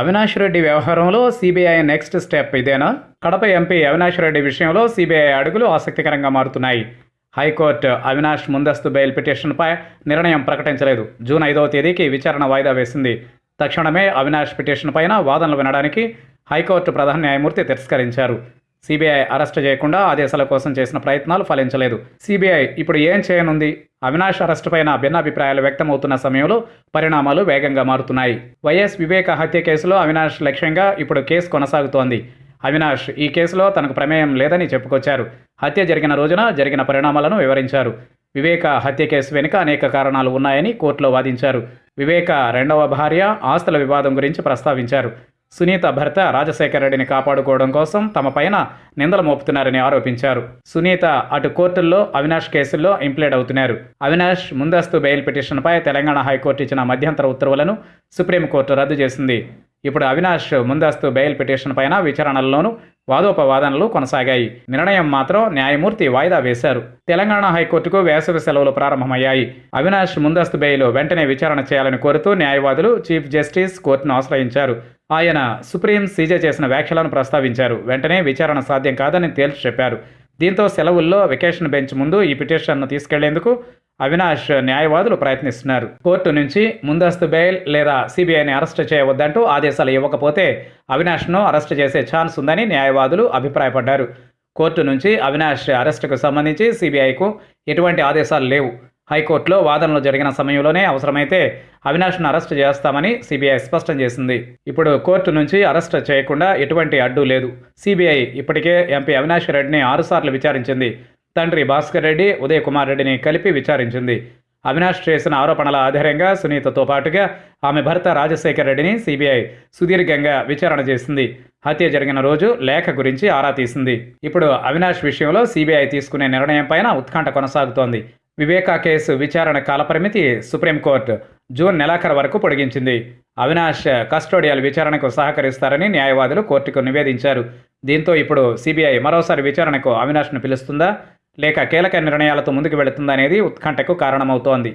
అవినాష్ రెడ్డి వ్యవహారంలో CBI next step ఇదేనా? Kadapa MP Avinash Reddy విషయంలో సిబిఐ అడుగులు ఆసక్తికరంగా మారుతున్నాయి. హైకోర్టు అవినాష్ ముందస్తు బెయిల్ పిటిషన్పై నిర్ణయం ప్రకటించలేదు. జూన్ ఐదవ తేదీకి విచారణ వాయిదా వేసింది. తక్షణమే అవినాష్ పిటిషన్ పైన వాదనలు వినడానికి హైకోర్టు ప్రధాన న్యాయమూర్తి తిరస్కరించారు. సిబిఐ అరెస్టు చేయకుండా ఆదేశాల కోసం చేసిన ప్రయత్నాలు ఫలించలేదు. సిబిఐ ఇప్పుడు ఏం చేయనుంది? అవినాష్ అరెస్టు పైన భిన్నాభిప్రాయాలు వ్యక్తమవుతున్న సమయంలో పరిణామాలు వేగంగా మారుతున్నాయి. వైఎస్ వివేక హత్య కేసులో అవినాష్ లక్ష్యంగా ఇప్పుడు కేసు కొనసాగుతోంది. అవినాష్ ఈ కేసులో తనకు ప్రమేయం లేదని చెప్పుకొచ్చారు. హత్య జరిగిన రోజున జరిగిన పరిణామాలను వివరించారు. వివేక హత్య కేసు వెనుక అనేక కారణాలు ఉన్నాయని కోర్టులో వాదించారు. వివేక రెండవ భార్య ఆస్తుల వివాదం గురించి ప్రస్తావించారు. సునీత భర్త రాజశేఖర రెడ్డిని కాపాడుకోవడం కోసం తమ పైన నిందలు మోపుతున్నారని ఆరోపించారు. సునీత అటు కోర్టుల్లో అవినాష్ కేసుల్లో ఇంప్లేడ్ అవుతున్నారు. అవినాష్ ముందస్తు బెయిల్ పిటిషన్పై తెలంగాణ హైకోర్టు ఇచ్చిన మధ్యంతర ఉత్తర్వులను సుప్రీంకోర్టు రద్దు చేసింది. ఇప్పుడు అవినాష్ ముందస్తు బెయిల్ పిటిషన్ పైన విచారణల్లోనూ వాదోపవాదనలు కొనసాగాయి. నిర్ణయం మాత్రం న్యాయమూర్తి వాయిదా వేశారు. తెలంగాణ హైకోర్టుకు వేసవి సెలవులు ప్రారంభమయ్యాయి. అవినాష్ ముందస్తు బెయిల్ వెంటనే విచారణ చేయాలని కోరుతూ న్యాయవాదులు చీఫ్ జస్టిస్ కోర్టును ఆశ్రయించారు. ఆయన సుప్రీం సీజే చేసిన వ్యాఖ్యలను ప్రస్తావించారు. వెంటనే విచారణ సాధ్యం కాదని తేల్చి చెప్పారు. దీంతో సెలవుల్లో వెకేషన్ బెంచ్ ముందు ఈ పిటిషన్ను తీసుకెళ్ళేందుకు అవినాష్ న్యాయవాదులు ప్రయత్నిస్తున్నారు. కోర్టు నుంచి ముందస్తు బెయిల్ లేదా సిబిఐని అరెస్ట్ చేయవద్దంటూ ఆదేశాలు ఇవ్వకపోతే అవినాష్ను అరెస్ట్ చేసే ఛాన్స్ ఉందని న్యాయవాదులు అభిప్రాయపడ్డారు. కోర్టు నుంచి అవినాష్ అరెస్టుకు సంబంధించి సిబిఐకు ఎటువంటి ఆదేశాలు లేవు. హైకోర్టులో వాదనలు జరిగిన సమయంలోనే అవసరమైతే అవినాష్ను అరెస్టు చేస్తామని సిబిఐ స్పష్టం చేసింది. ఇప్పుడు కోర్టు నుంచి అరెస్ట్ చేయకుండా ఎటువంటి అడ్డు లేదు. సిబిఐ ఇప్పటికే ఎంపీ అవినాష్ రెడ్డిని ఆరుసార్లు విచారించింది. తండ్రి భాస్కర్ రెడ్డి ఉదయ్ కుమార్ రెడ్డిని కలిపి విచారించింది. అవినాష్ చేసిన ఆరోపణల ఆధారంగా సునీతతో పాటుగా ఆమె భర్త రాజశేఖర్ రెడ్డిని సిబిఐ సుదీర్ఘంగా విచారణ చేసింది. హత్య జరిగిన రోజు లేఖ గురించి ఆరా తీసింది. ఇప్పుడు అవినాష్ విషయంలో సిబిఐ తీసుకునే నిర్ణయం పైన ఉత్కంఠ కొనసాగుతోంది. వివేకా కేసు విచారణ కాలపరిమితి సుప్రీంకోర్టు జూన్ నెలాఖరు వరకు పొడిగించింది. అవినాష్ కస్టోడియల్ విచారణకు సహకరిస్తారని న్యాయవాదులు కోర్టుకు నివేదించారు. దీంతో ఇప్పుడు సిబిఐ మరోసారి విచారణకు అవినాష్ను పిలుస్తుందా? లేక కీలక నిర్ణయాలతో ముందుకు వెళుతుందా అనేది ఉత్కంఠకు కారణమవుతోంది.